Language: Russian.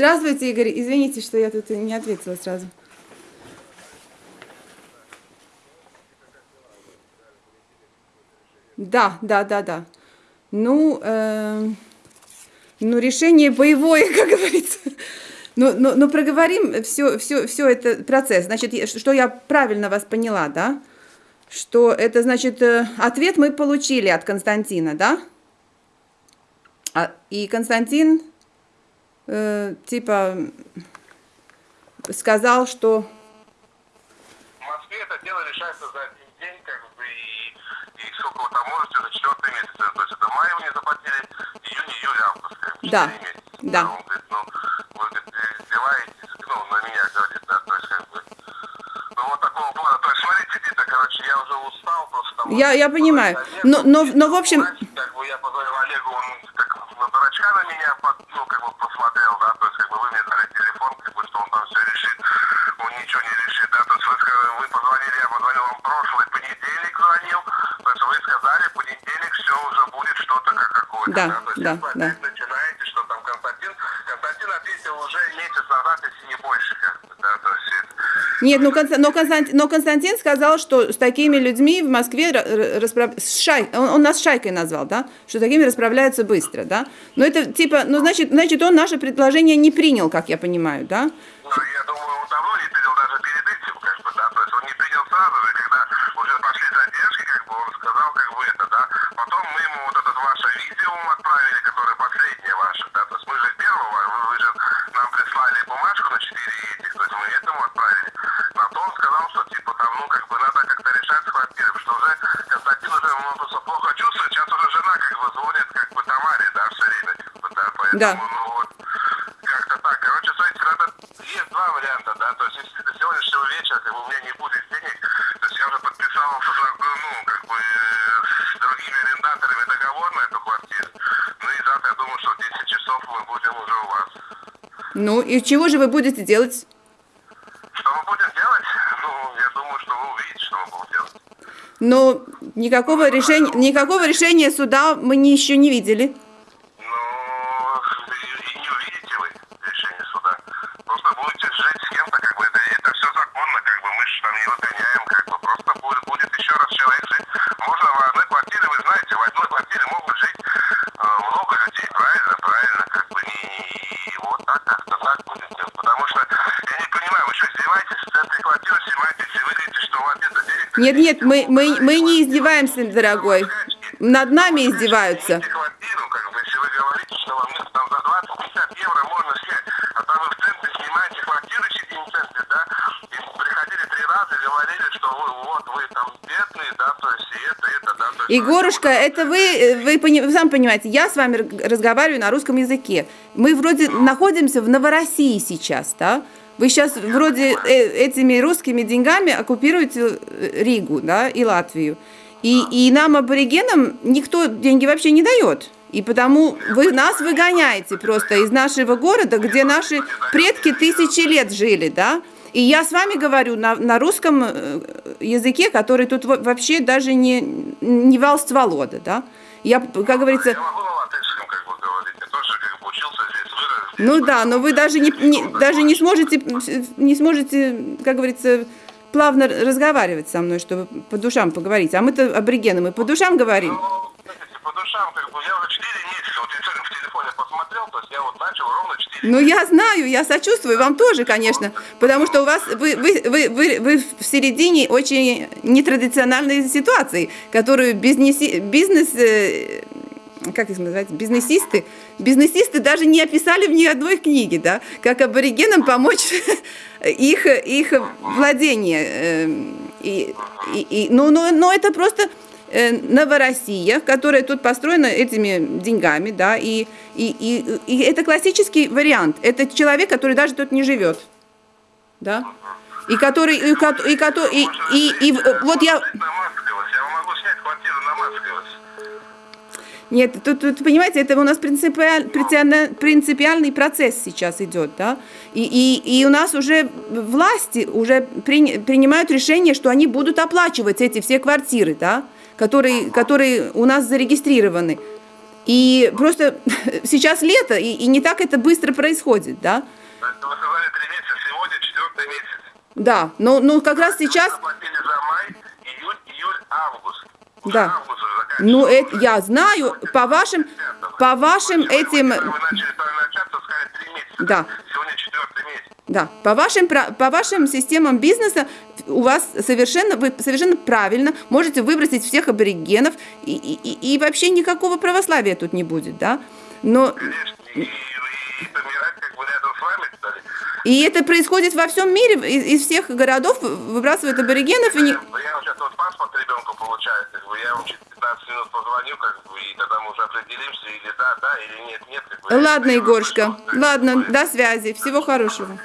Здравствуйте, Игорь. Извините, что я тут не ответила сразу. Да, да, да, да. Ну, э, ну, решение боевое, как говорится. Ну, ну, ну проговорим все, все, все это процесс. Значит, что я правильно вас поняла, да? Что это, значит, э, ответ мы получили от Константина, да? А, и Константин, э, типа, сказал, что... В Москве это дело решается за один день, как бы, и, и сколько вы там можете, за четвертый месяц. То есть это май вы не заплатили, июнь, июль, август, как бы, Да, месяца. да. Он говорит, ну, вы, говорит, издеваетесь, ну, на меня, говорит, да, то есть, как бы, ну, вот такого плана. То есть, смотрите, Дита, короче, я уже устал просто там. Я- я понимаю. Но- но- но, в общем- Как бы я позвонил Олегу, он на меня, под- ну, как бы посмотрел, да, то есть, как бы вы мне дали телефон, как бы, что он там все решит, он ничего не решит, да, то есть, вы, вы позвонили, я позвонил вам прошлый понедельник звонил, то есть, вы сказали, понедельник все уже будет что-то как какое-то, Да, то есть, да, да. опять начинаете, что там Константин, Константин ответил уже месяц назад, если не больше, как бы, да, то есть, это- Нет, ну, Конста- но, Константин, но Константин сказал, что с такими людьми в Москве ра- ра- расправ- он, он нас шайкой назвал, да, что такими расправляются быстро, да. Но это типа, ну, значит, значит, он наше предложение не принял, как я понимаю, да. Ну, я думаю, он давно не принял даже перед этим, как бы, да, то есть он не принял сразу же, когда уже пошли задержки, как бы, он сказал, как бы, это, да, потом мы ему вот это ваше видео отправили, которое последнее ваше, да, то есть мы же первого, вы же нам прислали бумажку на 4 этих, то есть мы этому отправили, на то он сказал, что, типа, там, ну, как бы, надо как-то решать с квартирой, потому что уже Константин уже, он просто плохо чувствует, сейчас уже жена, как бы, звонит, как бы, Тамаре, да, все время, как бы, да, ну, вот, как-то так. Короче, смотрите, надо, есть два варианта, да, то есть если до сегодняшнего вечера как бы, у меня не будет денег, то есть я уже подписал, ну, как бы, с другими арендаторами договор на эту квартиру, ну и завтра я думаю, что в 10 часов мы будем уже у вас. Ну, и чего же вы будете делать? Что мы будем делать? Ну, я думаю, что вы увидите, что мы будем делать. Но никакого решения, никакого решения суда мы еще не видели. Ну, и, и не увидите вы решение суда. Просто будете жить с кем-то, как бы, это, это все законно, как бы, мы же там не выгоняем, как бы, просто будет, будет еще раз человек жить. Можно в одной квартире, вы знаете, в одной квартире могут жить э, много людей, правильно, правильно, как бы, не, и вот так, как-то так будет делать. Потому что, я не понимаю, вы что, издеваетесь, с этой квартиры снимаетесь и вы говорите, что у вас нет денег? Нет, нет, мы, мы, мы не издеваемся, дорогой. Над нами издеваются. Снимите квартиру, как бы, если вы говорите, что вам нет, там за 20-50 евро можно снять, а там вы в центре снимаете квартиру сидите в центре, да, и приходили три раза и говорили, что вы, вот, вы там бедные, да, то есть и это, и это, да, то есть... Егорушка, это вы, вы, вы сам понимаете, я с вами разговариваю на русском языке. Мы вроде находимся в Новороссии сейчас, да? Вы сейчас вроде э, этими русскими деньгами оккупируете э, Ригу, да, и Латвию. И, и нам, аборигенам, никто деньги вообще не дает. И потому вы нас выгоняете просто из нашего города, где наши предки тысячи лет жили, да? И я с вами говорю на, на русском э, языке, который тут во- вообще даже не, не вал стволода, да? Я, как говорится, Я могу на латышском, как бы, говорить, я тоже, как бы, учился здесь, вырос здесь. Ну да, но вы даже не, не- даже не сможете, не сможете, как говорится, плавно разговаривать со мной, чтобы по душам поговорить. А мы-то аборигены, мы по душам говорим. Ну, знаете, по душам, как бы, я уже 4 месяца, вот я сегодня в телефоне посмотрел, то есть я вот начал ровно 4 Ну, я знаю, я сочувствую, вам тоже, конечно, потому что у вас, вы, вы, вы, вы, вы в середине очень нетрадициональной ситуации, которую бизнеси, бизнес, э, как их называть, бизнесисты, бизнесисты даже не описали в ни одной книге, да, как аборигенам помочь их, их владение. э, И, и, и- ну, но, но это просто э, Новороссия, которая тут построена этими деньгами, да, и, и, и, и это классический вариант. Это человек, который даже тут не живет, да, и который, и, и, и, и, и в- вот я, На Маскалось, я могу снять квартиру на Маскалось. Нет, тут, тут, понимаете, это у нас принципиаль- принципиальный процесс сейчас идет, да, и, и, и у нас уже власти уже прини- принимают решение, что они будут оплачивать эти все квартиры, да, которые, которые у нас зарегистрированы. И просто сейчас лето, и, и не так это быстро происходит, да? Вы сказали три месяца, сегодня четвертый месяц. Да, но, но как раз сейчас, Заплатили за май, июль, июль, август. Уже Да. август. Ну это я знаю, по вашим, по вашим этим. Да. Да, по вашим, по вашим системам бизнеса у вас совершенно, вы совершенно правильно можете выбросить всех аборигенов, и, и, и- вообще никакого православия тут не будет, да? Но как бы вами, и это происходит во всем мире, из, из всех городов выбрасывают аборигенов, и не... Я вам сейчас вот паспорт ребенку получаю, как бы я вам через 15 минут позвоню, как бы, и тогда мы уже определимся, или да, да, или нет, нет. Как бы. Ладно, Егорушка, ладно, до связи, всего хорошего.